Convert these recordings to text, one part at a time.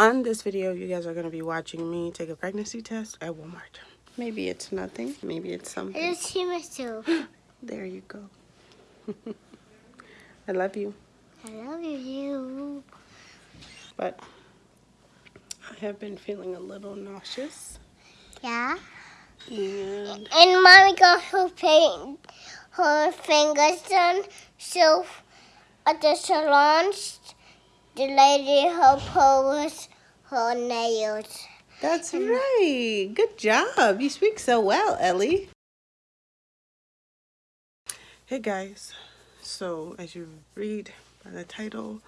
On this video, you guys are going to be watching me take a pregnancy test at Walmart. Maybe it's nothing. Maybe it's something. It's human too. There you go. I love you. I love you. But I have been feeling a little nauseous. Yeah. And And mommy got her paint, her fingers done. So at the salon, the lady her with her nails. that's right. Good job. You speak so well, Ellie. Hey guys. So as you read by the title,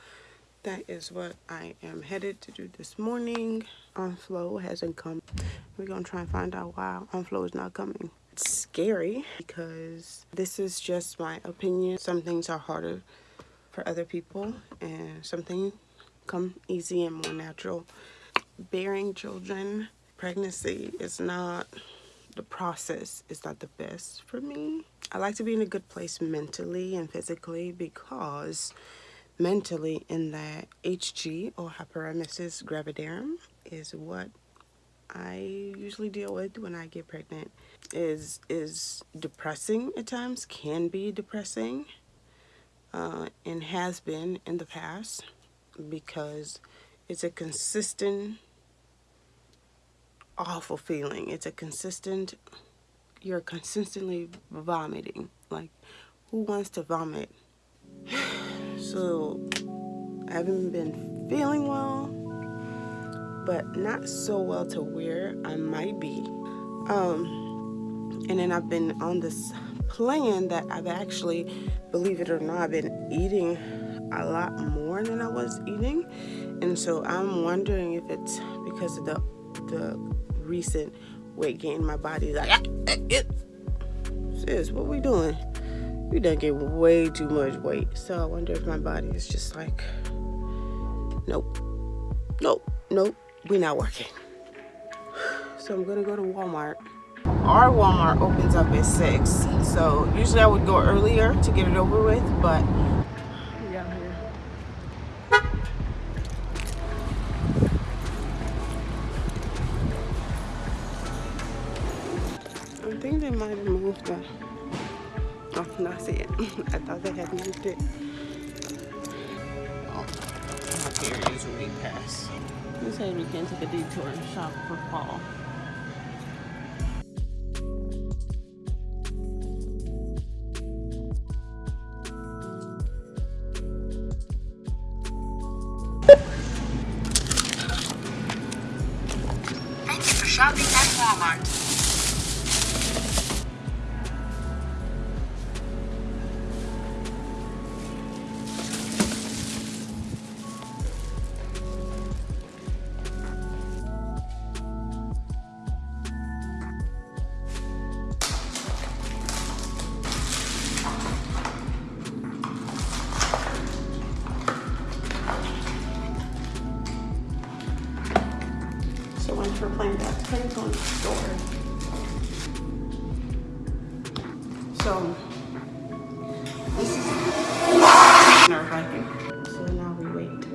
that is what I am headed to do this morning. Aunt Flo hasn't come. We're gonna try and find out why Aunt Flo is not coming. It's scary because this is just my opinion. Some things are harder for other people and something come easy and more natural. Bearing children, pregnancy is not the process is not the best for me. I like to be in a good place mentally and physically because mentally in that HG or hyperemesis gravidarum is what I usually deal with when I get pregnant is is depressing at times can be depressing uh, and has been in the past because it's a consistent awful feeling. It's a consistent you're consistently vomiting. Like who wants to vomit? So I haven't been feeling well, but not so well to where I might be. Um, and then I've been on this plan that I've actually, believe it or not, been eating a lot more than I was eating. And so I'm wondering if it's because of the the recent weight gain. My body's like, ah, it. Sis, what we doing? We done get way too much weight. So I wonder if my body is just like, nope, nope, nope, we not working. So I'm gonna go to Walmart. Our Walmart opens up at six. So usually I would go earlier to get it over with, but we out here. I think they might have moved the Oh, no, I see it. I thought they had moved it. Oh, here is Week Pass. This says we can take a detour and shop for fall. Shopping at Walmart. Depends on. So this is nerve wracking. So now we wait.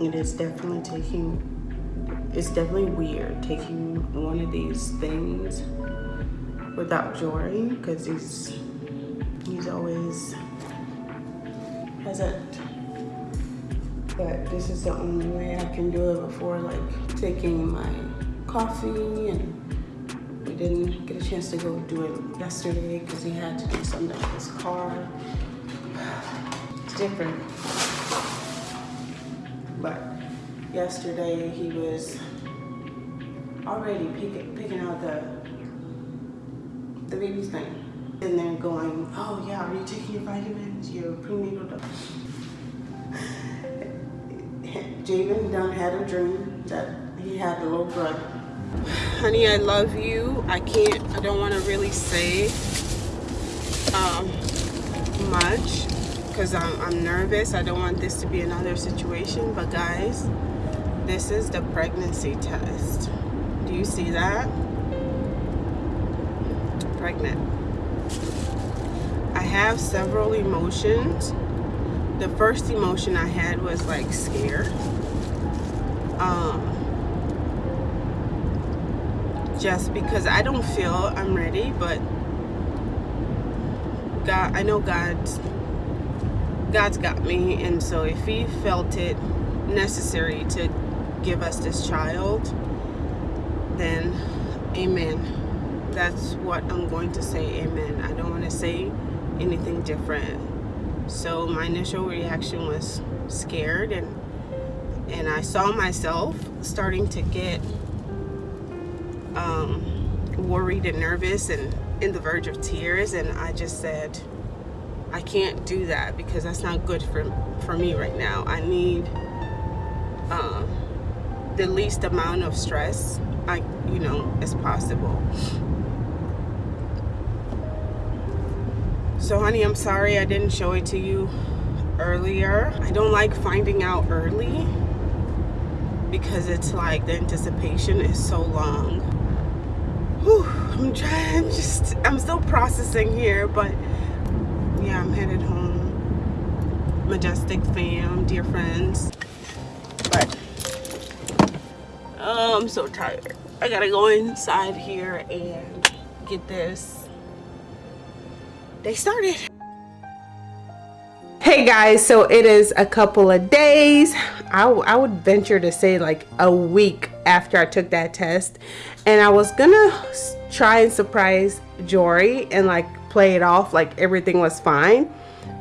It is definitely taking it's definitely weird taking one of these things without Jory because he's he's always present but this is the only way I can do it before like taking my coffee and we didn't get a chance to go do it yesterday because he had to do something with his car. It's different. But yesterday he was already picking, picking out the the baby's thing. And then going, oh yeah, are you taking your vitamins, your prenatal Javen done had a dream that he had a little brother. Honey, I love you. I can't, I don't want to really say um, much because I'm, I'm nervous. I don't want this to be another situation. But guys, this is the pregnancy test. Do you see that? Pregnant. I have several emotions. The first emotion I had was like scare. Um, just because I don't feel I'm ready, but God, I know God's God's got me, and so if He felt it necessary to give us this child, then Amen. That's what I'm going to say. Amen. I don't want to say anything different. So my initial reaction was scared, and and I saw myself starting to get um, worried and nervous and in the verge of tears. And I just said I can't do that because that's not good for for me right now. I need um, the least amount of stress I you know as possible. So honey I'm sorry I didn't show it to you earlier. I don't like finding out early because it's like the anticipation is so long. Whew, I'm trying just I'm still processing here but yeah I'm headed home. Majestic fam dear friends. But oh, I'm so tired. I gotta go inside here and get this. They started hey guys so it is a couple of days. I, I would venture to say like a week after I took that test. And I was gonna try and surprise Jory and like play it off like everything was fine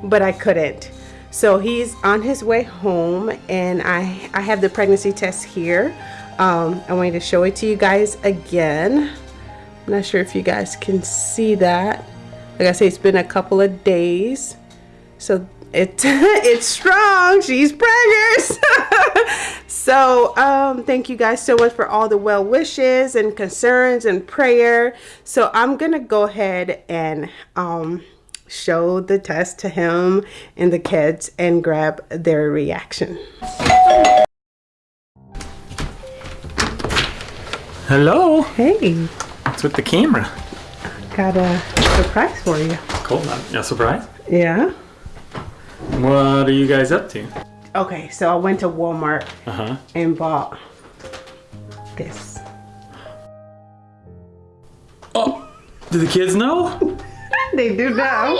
but I couldn't. So he's on his way home and I I have the pregnancy test here. Um, I wanted to show it to you guys again. I'm not sure if you guys can see that. Like I say it's been a couple of days. So it it's strong she's pregnant so um thank you guys so much for all the well wishes and concerns and prayer so i'm gonna go ahead and um show the test to him and the kids and grab their reaction Hello. hey What's with the camera? got a surprise for you Cool. No surprise. yeah What are you guys up to? okay so i went to walmart Uh huh. and bought this Oh, do the kids know? they do now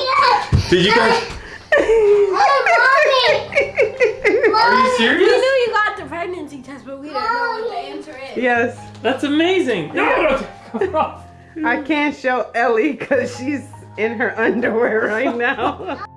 Did you guys? Oh, Are you serious? We knew you got the pregnancy test, but we didn't know what the answer is. yes That's amazing. No. I can't show Ellie because she's in her underwear right now.